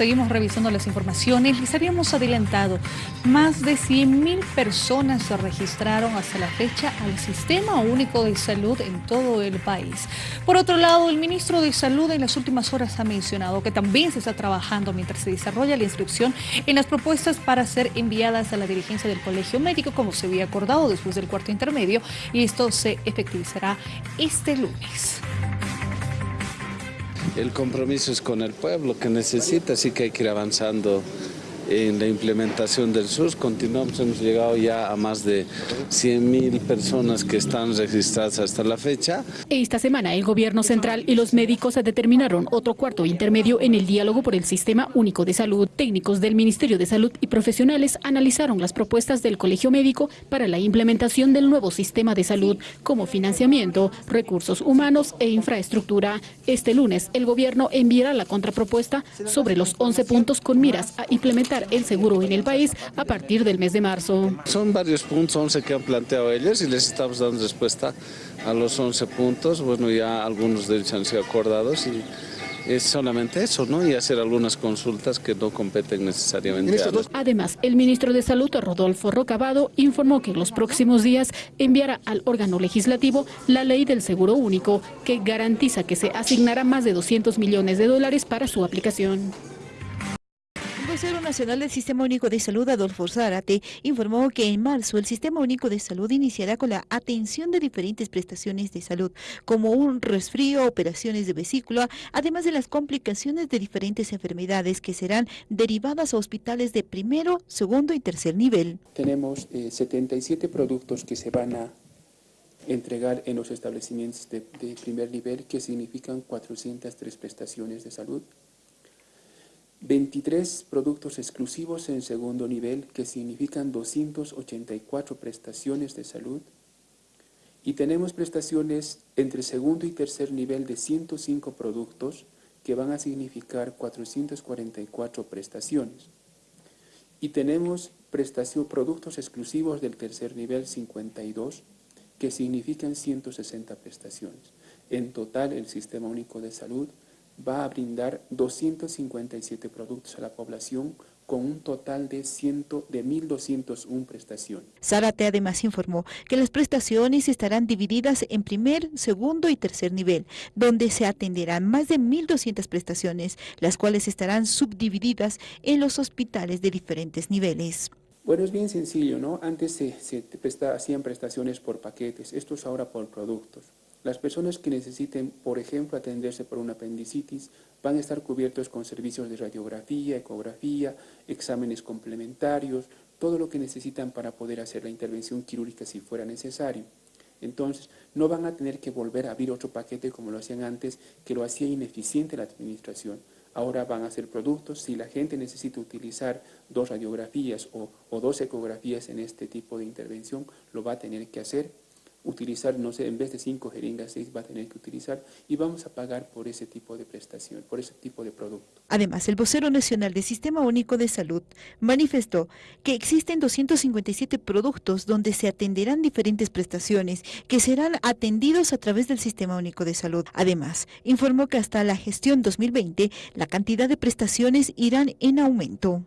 Seguimos revisando las informaciones. Les habíamos adelantado, más de 100.000 personas se registraron hasta la fecha al Sistema Único de Salud en todo el país. Por otro lado, el ministro de Salud en las últimas horas ha mencionado que también se está trabajando mientras se desarrolla la inscripción en las propuestas para ser enviadas a la dirigencia del Colegio Médico, como se había acordado después del cuarto intermedio, y esto se efectivizará este lunes. El compromiso es con el pueblo que necesita, así que hay que ir avanzando en la implementación del SUS. Continuamos, hemos llegado ya a más de 100.000 personas que están registradas hasta la fecha. Esta semana el gobierno central y los médicos determinaron otro cuarto intermedio en el diálogo por el Sistema Único de Salud. Técnicos del Ministerio de Salud y profesionales analizaron las propuestas del Colegio Médico para la implementación del nuevo sistema de salud como financiamiento, recursos humanos e infraestructura. Este lunes el gobierno enviará la contrapropuesta sobre los 11 puntos con miras a implementar el seguro en el país a partir del mes de marzo. Son varios puntos, 11 que han planteado ellos y les estamos dando respuesta a los 11 puntos. Bueno, ya algunos de ellos han sido acordados y es solamente eso, ¿no? Y hacer algunas consultas que no competen necesariamente a los... Además, el ministro de Salud, Rodolfo Rocabado, informó que en los próximos días enviará al órgano legislativo la ley del seguro único, que garantiza que se asignará más de 200 millones de dólares para su aplicación vocero nacional del Sistema Único de Salud, Adolfo Zárate, informó que en marzo el Sistema Único de Salud iniciará con la atención de diferentes prestaciones de salud, como un resfrío, operaciones de vesícula, además de las complicaciones de diferentes enfermedades que serán derivadas a hospitales de primero, segundo y tercer nivel. Tenemos 77 eh, productos que se van a entregar en los establecimientos de, de primer nivel, que significan 403 prestaciones de salud. 23 productos exclusivos en segundo nivel que significan 284 prestaciones de salud y tenemos prestaciones entre segundo y tercer nivel de 105 productos que van a significar 444 prestaciones. Y tenemos prestación, productos exclusivos del tercer nivel 52 que significan 160 prestaciones. En total, el Sistema Único de Salud va a brindar 257 productos a la población con un total de, 100, de 1.201 prestaciones. Zárate además informó que las prestaciones estarán divididas en primer, segundo y tercer nivel, donde se atenderán más de 1.200 prestaciones, las cuales estarán subdivididas en los hospitales de diferentes niveles. Bueno, es bien sencillo, ¿no? Antes se, se hacían prestaciones por paquetes, esto es ahora por productos. Las personas que necesiten, por ejemplo, atenderse por una apendicitis, van a estar cubiertos con servicios de radiografía, ecografía, exámenes complementarios, todo lo que necesitan para poder hacer la intervención quirúrgica si fuera necesario. Entonces, no van a tener que volver a abrir otro paquete como lo hacían antes, que lo hacía ineficiente la administración. Ahora van a ser productos, si la gente necesita utilizar dos radiografías o, o dos ecografías en este tipo de intervención, lo va a tener que hacer utilizar, no sé, en vez de cinco jeringas, seis va a tener que utilizar y vamos a pagar por ese tipo de prestación, por ese tipo de producto. Además, el vocero nacional del Sistema Único de Salud manifestó que existen 257 productos donde se atenderán diferentes prestaciones que serán atendidos a través del Sistema Único de Salud. Además, informó que hasta la gestión 2020 la cantidad de prestaciones irán en aumento.